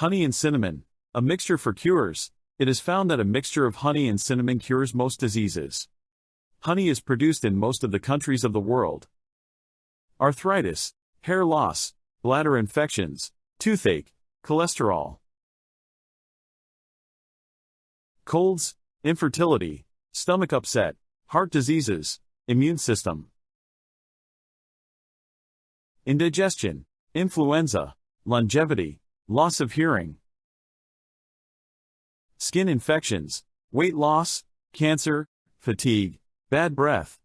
Honey and cinnamon, a mixture for cures. It is found that a mixture of honey and cinnamon cures most diseases. Honey is produced in most of the countries of the world. Arthritis, hair loss, bladder infections, toothache, cholesterol. Colds, infertility, stomach upset, heart diseases, immune system. Indigestion, influenza, longevity, loss of hearing. Skin infections, weight loss, cancer, fatigue, bad breath.